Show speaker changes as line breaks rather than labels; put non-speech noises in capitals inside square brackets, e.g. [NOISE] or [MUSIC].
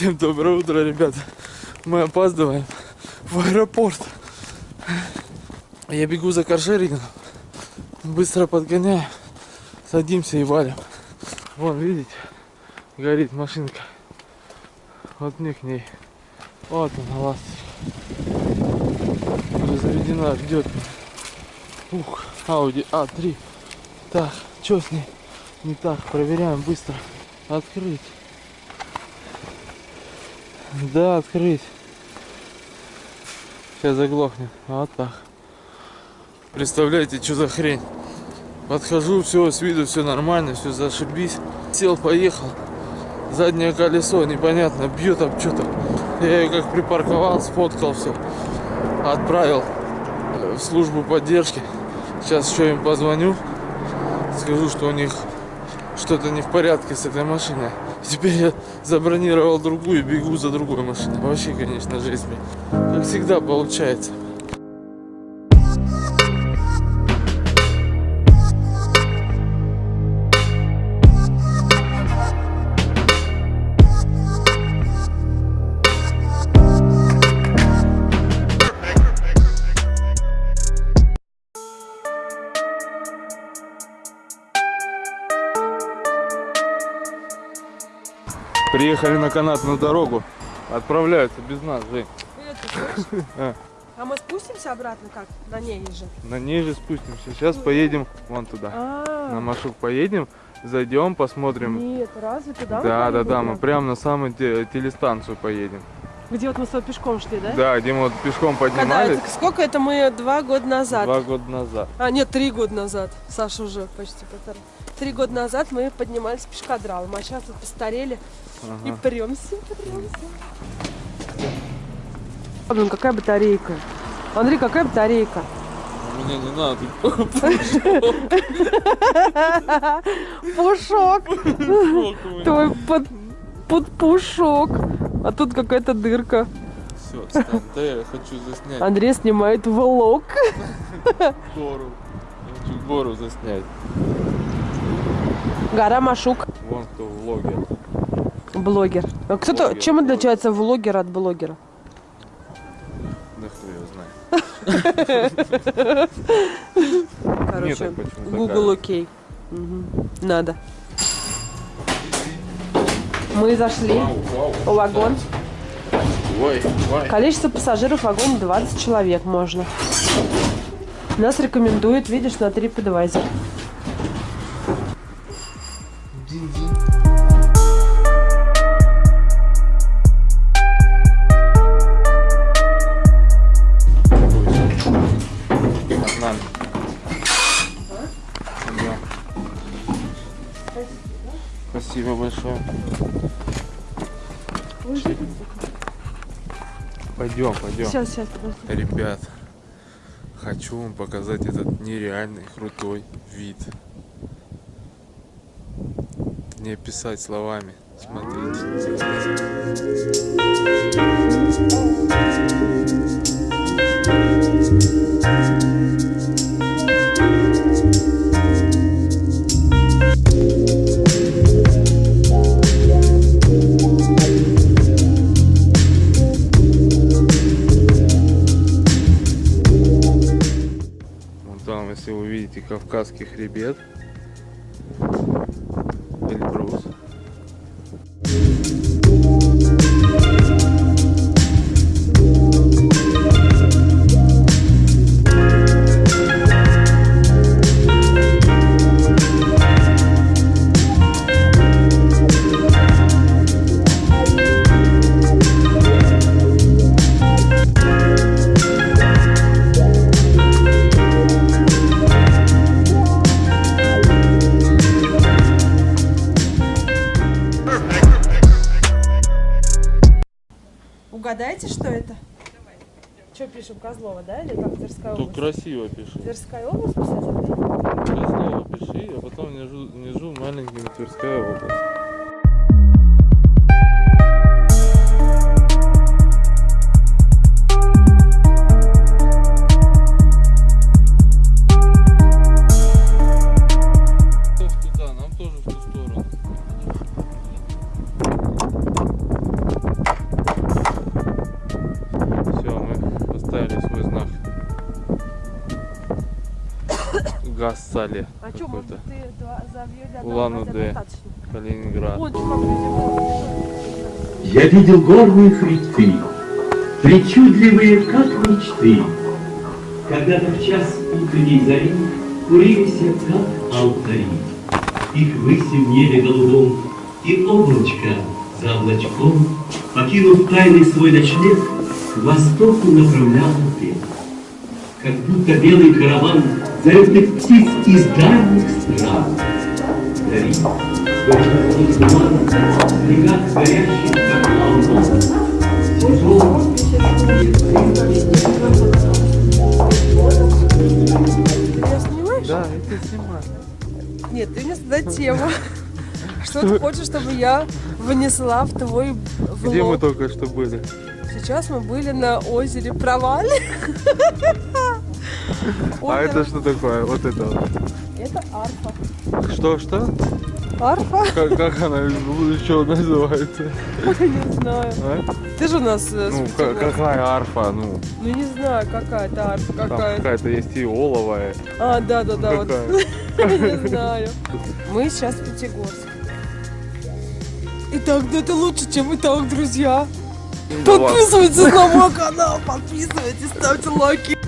Всем доброе утро, ребята. Мы опаздываем в аэропорт. Я бегу за каршерингом. Быстро подгоняю. Садимся и валим. Вон, видите, горит машинка. Вот мне к ней. Вот она, ласточка. Уже заведена, ждет. Ух, Ауди А3. Так, что с ней? Не так, проверяем быстро. Открыть. Да, открыть. Сейчас заглохнет. Вот так. Представляете, что за хрень? Подхожу, все, с виду все нормально, все зашибись. Сел, поехал. Заднее колесо, непонятно, бьет об что-то. Я ее как припарковал, сфоткал все. Отправил в службу поддержки. Сейчас еще им позвоню. Скажу, что у них что-то не в порядке с этой машиной. Теперь я забронировал другую, бегу за другой машиной. Вообще, конечно, жизнь. Как всегда получается. Приехали на канатную дорогу. Отправляются без нас, Жень. [LAUGHS] А.
А мы спустимся обратно как? На ней же.
На ней же спустимся. Сейчас поедем вон туда.
А,
На Машук поедем, зайдем, посмотрим.
Нет, разве туда?
Да, да, да, мы
мы
прям на самую те- телестанцию поедем.
Где вот мы с тобой пешком шли, да?
Да, где мы вот пешком
Когда
поднимались
это, сколько это мы два года назад?
два года назад.
А, нет, три года назад. Саша уже почти полтора. Три года назад мы поднимались пешкадралом, а сейчас вот постарели и
Ага.
премся, премся. Блин, какая батарейка. Андрей, какая батарейка?
Мне не надо.
Пушок. Твой под, под пушок. А тут какая-то дырка.
Все, отстань. Да я хочу заснять
Андрей снимает влог.
гору. Я хочу гору заснять.
Гора Машук.
Вон кто влогер.
Блогер. А кто-то,
Блогер,
чем
блогер.
отличается влогер от блогера?
Да кто его знает.
Короче, Google окей. Надо. Мы зашли в вагон. Количество пассажиров в вагоне 20 человек можно. Нас рекомендуют, видишь, на TripAdvisor.
Пойдем, пойдем.
Сейчас, сейчас, подожди.
Ребят, хочу вам показать этот нереальный крутой вид. Не описать словами. Смотрите. Кавказский хребет. Эльбрус.
Козлова, да? Или как Тверская
Тут
область?
красиво пиши.
Тверская область писать, Андрей?
Красиво пиши, а потом внизу, внизу маленькими Тверская область. Газ Сали
А что, может ты за
Улан-Удэ. Калининград.
Я видел горные хребты, причудливые, как мечты. Когда-то в час утренней зари курились, как алтари. Их выси в небе голубом, и облачко за облачком, покинув тайный свой ночлег, к востоку направлял ответ. Как будто белый караван залетных птиц из дальних стран. Вдали, сквозь туман, в снегах горящих, как алмаз, тяжелый,
Ты меня снимаешь?
Да, это снимаю.
Нет, ты мне задай тему. Что ты хочешь, чтобы я внесла в твой влог?
Где мы только что были?
Сейчас мы были на озере
А это что такое? Вот это вот.
Это арфа.
Что, что?
Арфа?
Как, как она что называется? [LAUGHS]
Не знаю.
А?
Ты же у нас э,
Ну, какая арфа? Ну,
Ну не знаю, какая это арфа, какая.
какая-то есть и оловая.
А, да, да, да, вот. [LAUGHS] Не знаю. Мы сейчас в Пятигорске. Итак, да это лучше, чем и так, друзья.
Ну.
Подписывайтесь на мой канал, подписывайтесь, ставьте лайки.